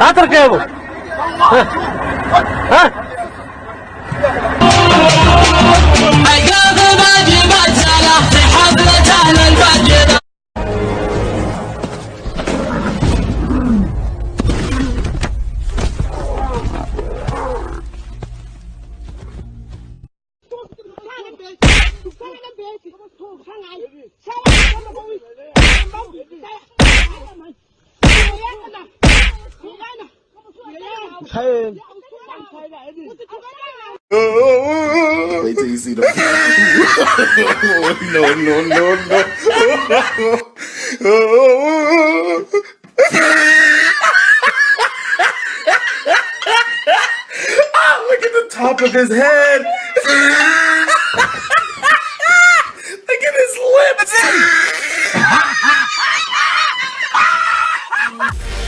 لا تركبوا ها أيام Wait till you see the. no, no, no, no. ah, look at the top of his head. look at his lips.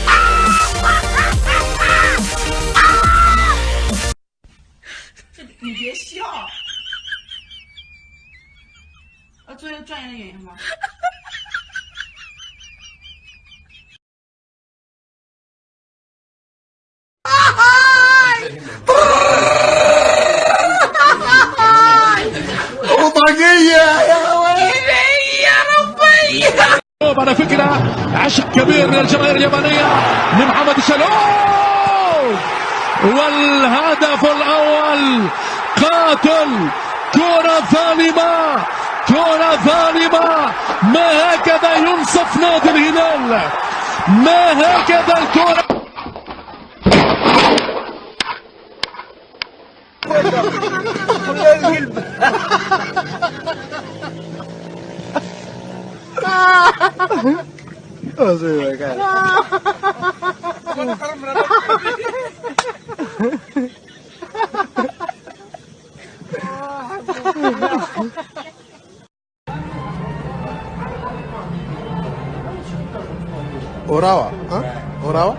على فكرة عشق كبير من الجماهير اليابانية لمحمد الشلوم والهدف الأول قاتل كرة ظالمة كرة ظالمة ما هكذا ينصف نادي الهلال. ما هكذا الكرة. Orawa. Hah? Orawa?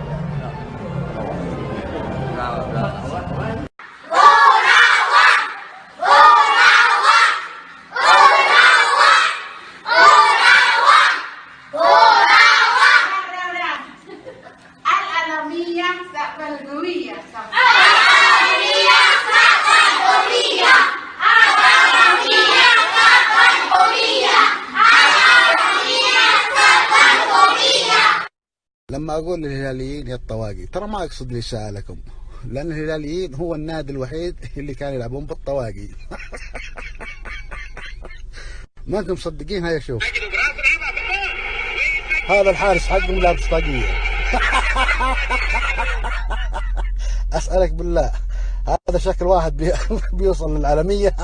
Al-Alamiyah Sa'fal Gawiyah Sa'fal لما أقول للهلاليين يا الطواقي ترى ما أقصد الاساءة لكم لأن الهلاليين هو النادي الوحيد اللي كانوا يلعبون بالطواقي. ما أنتم مصدقين هيا شوف. هذا الحارس حقهم لابس طاقية. أسألك بالله هذا شكل واحد بي... بيوصل للعالمية.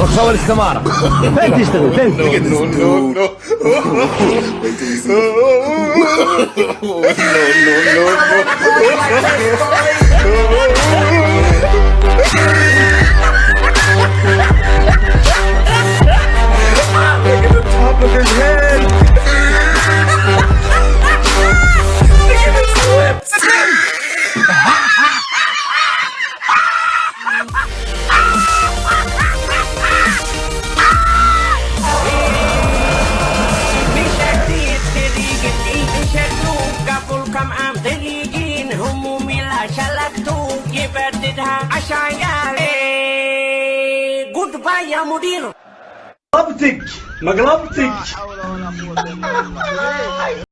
رخصة الاستمارة فين تشتغل فين Look mudir مقلبتك مقلبتك